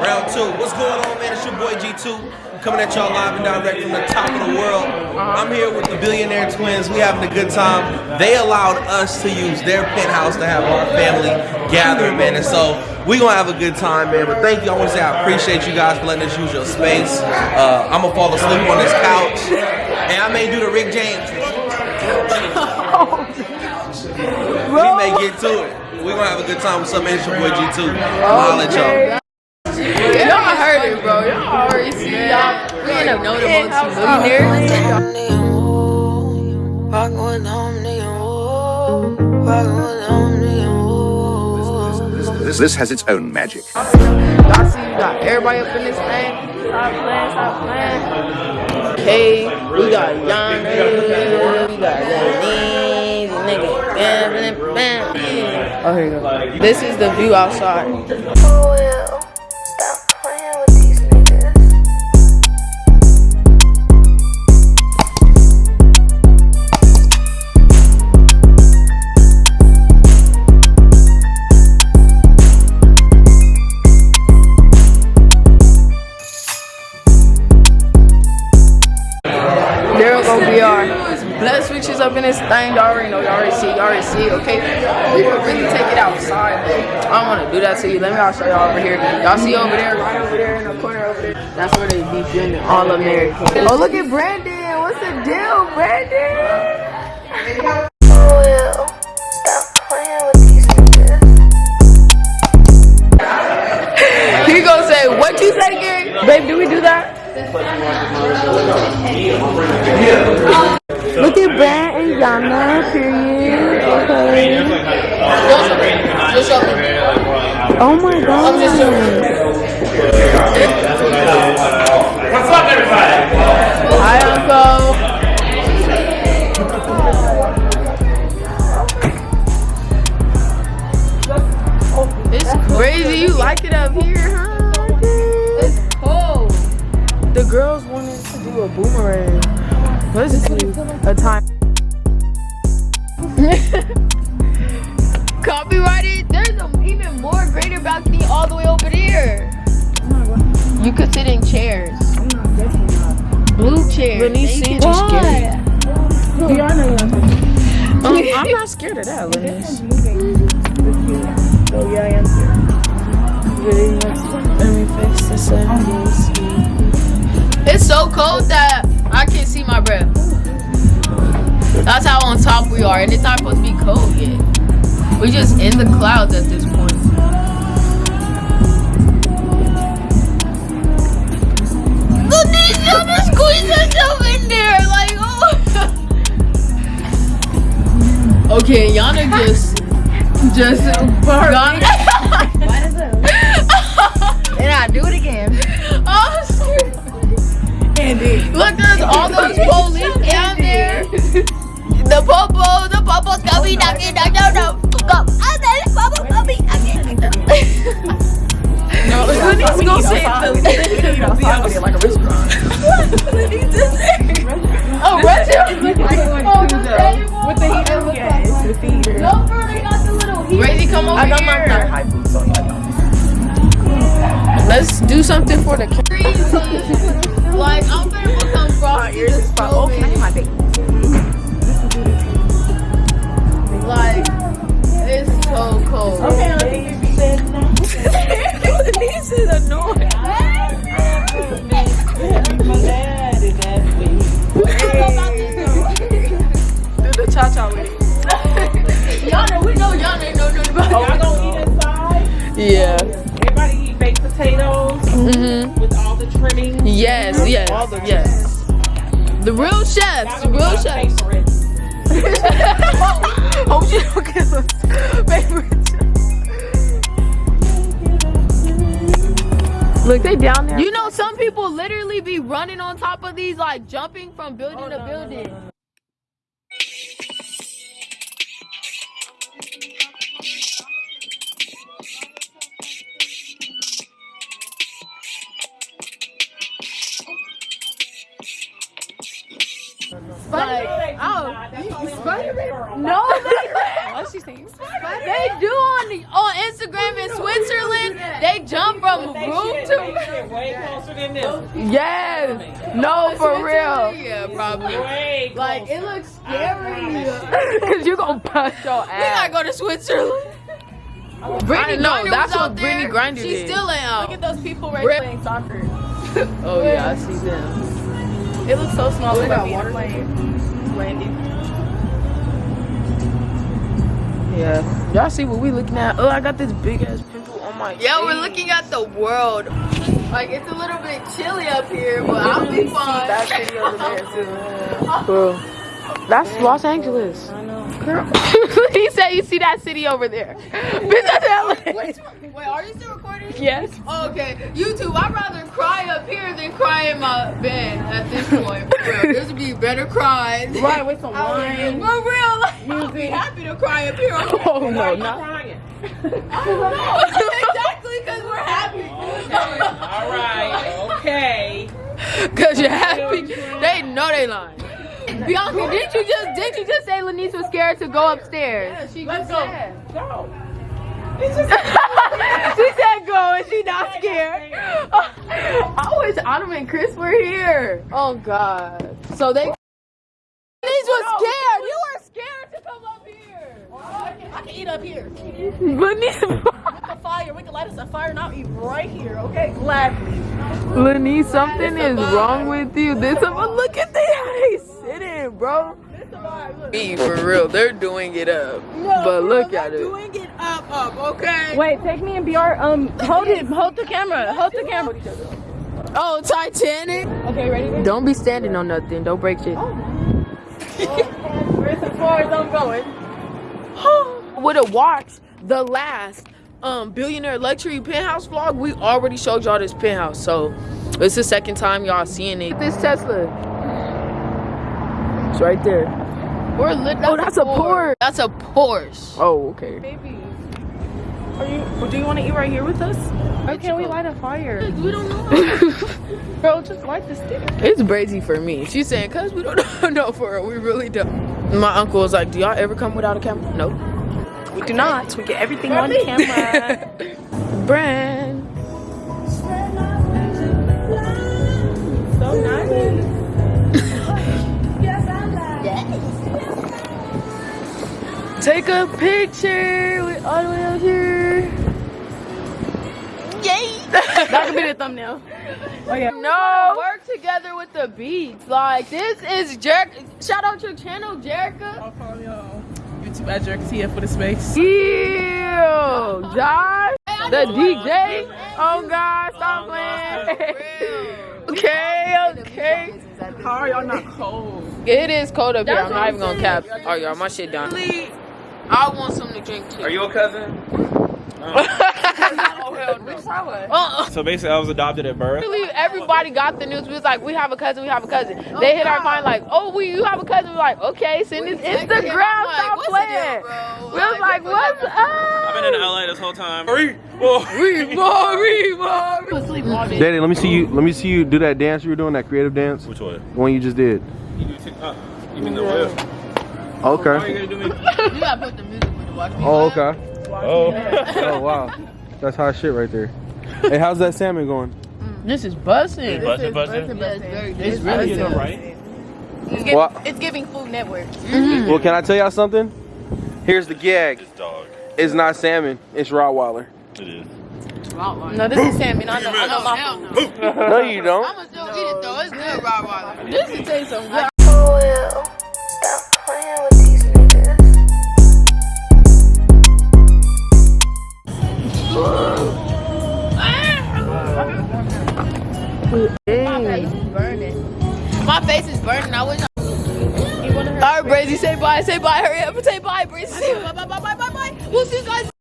Round two. What's going on, man? It's your boy G2 coming at y'all live and direct from the top of the world. I'm here with the billionaire twins. We having a good time. They allowed us to use their penthouse to have our family gathering, man. And so we gonna have a good time, man. But thank you. I want to say I appreciate you guys for letting us use your space. Uh, I'm gonna fall asleep on this couch, and I may do the Rick James. we may get to it. We gonna have a good time with some man. It's your boy G2. I'll let y'all. Y'all heard it, bro. Y'all already see y'all. We end up knowing the multi-millionaires. Rockin' with them, nigga, whoa. With them, nigga. This, this has its own magic. Y'all see, you got everybody up in this thing. Stop playing, stop playing. Okay, we got Yana, we got Lenny, nigga, bam, bam, bam. Oh, here you go. This is the view outside. I don't want to do that to you. Let me. I'll show y'all over here. Y'all see over there, right over there in the corner over there. That's where they be filming all American. Oh, look at Brandon. What's the deal, Brandon? Oh, well. Stop playing with these. He gonna say, "What you say, Gary?" Babe, do we do that? Look at Brand and Yana, period. Okay. Oh my god. Let's do a time. Copyrighted. There's a even more greater balcony all the way over there. You could sit in chairs. Blue chairs. Lenny Thank seems you. scared. Um, I'm not scared of that, Lenny. Oh yeah, I am. Really, let me fix this It's so cold that can't see my breath. That's how on top we are, and it's not supposed to be cold yet. We're just in the clouds at this point. Look, these trying to squeeze herself in there, like oh. okay, Yana just, just Yana. Lenny's gonna say the like a restaurant. Oh, restaurant. Oh, oh the table. With the heater, yeah, it's the feeder. No, bro, they got the little heat. Crazy, come over I got here. thigh high boots on. Let's do something for the crazy. like, I'm gonna become frosty. ears is fine. Okay, I need my bait. Like, it's so cold. Okay, I think you said This Yeah. Everybody eat baked potatoes Mm-hmm. with all the trimmings. Yes, yes, the yes. The real chefs, the real chefs. oh, she don't give us favorite. Look, they down there. You know, some people literally be running on top of these, like jumping from building to building. Like, you- Spider-Man? No, they, What's she saying? they do on the, on Instagram in Switzerland. They jump from room shit to make shit way closer than this. Yes. No, for real. Yeah, probably. Way Like it looks scary. Cause you gonna bust your We ass. gotta go to Switzerland. Brittney, no, Griner that's was out what Brittney there. Grinder She did. still ain't out. Look at those people right Rip. playing soccer. Oh yeah, I see them. It looks so small. Look at me water. Landing. Yeah. Y'all see what we looking at? Oh, I got this big ass pimple on my Yeah, we're looking at the world. Like it's a little bit chilly up here, but I'll be fine. That over there too. Bro, that's Los Angeles. I know. he said you see that city over there. Bitch. Wait, are you still recording? Yes. Oh, okay, YouTube. I'd rather cry up here than cry in my bed at this point. This would be better cries. Right with some wine. For wine. real, like, I'll be happy to cry up here. Oh Why no, are you not. crying? I don't know. exactly, because we're happy. All right. Okay. Cause you're happy. They know they lying. Bianca, didn't you just didn't you just say Lanice was scared to go upstairs? she Let's just go. said. Go. she said go and she not scared. I wish Autumn and Chris were here. Oh God. So they Lanice was scared. You were scared to come up here. I can eat up here. Lanice, The fire. We can light us a fire and I'll eat right here. Okay, gladly. Lanice, something is wrong with you. This look at the how they sitting, bro. Me for real, they're doing it up. but look at it. Doing it up, up, okay? Wait, take me and BR. Um, hold it. Hold the camera. Hold the camera. Oh, Titanic. Okay, ready? ready? Don't be standing on nothing. Don't break shit. Where's as far as I'm going? Would have watched the last um billionaire luxury penthouse vlog. We already showed y'all this penthouse, so it's the second time y'all seeing it. This Tesla. It's right there. We're lit. Oh, that's a Porsche. That's a Porsche. Oh, okay. Baby. Are you? Do you want to eat right here with us? Or can't we light a fire? We don't know. Bro, just light the stick. It's brazy for me. She's saying, cause we don't know for her. We really don't. My uncle was like, Do y'all ever come without a camera? No. We do not. We get everything on camera. Brand. Take a picture with all the way up here. Yay! that could be the thumbnail. Oh yeah. No. Work together with the beats. Like this is Jerk. Shout out your channel, Jerica. I'll follow y'all. YouTube at Jerk TF for the space. Ew, Josh, the DJ. Oh, oh God, stop playing. okay, okay. How are y'all not cold? It is cold up here. I'm not even gonna cap. Oh y'all, my shit done. I want something to drink too. Are you a cousin? Uh-uh. So basically, I was adopted at birth. Literally, everybody got the news. We was like, we have a cousin, we have a cousin. They hit our mind like, oh, we you have a cousin. We're like, okay, send his Instagram. Stop what's the playing. bro? We was like, what's up? I've been in? LA this whole time. Daddy, let me see you. Let me see you do that dance you were doing, that creative dance, Which one? the one you just did. You, do tick- uh, you mean the whip? Oh, Why are Okay. you gonna do me? You gotta put the music with it. Watch. Oh, okay. Oh. Oh, wow. That's hot shit right there. Hey, how's that salmon going? Mm. This is buzzing. Bustin', bustin'. Yeah, it's very good. It's really good. right? It's giving, Well, it's giving Food Network. Mm-hmm. well, can I tell y'all something? Here's the gag. It's dog. It's not salmon. It's Rottweiler. It is. No, this is salmon. I know. I know my food. No, you don't. I'ma still eat it though. It's good, Rottweiler. This is taste some good.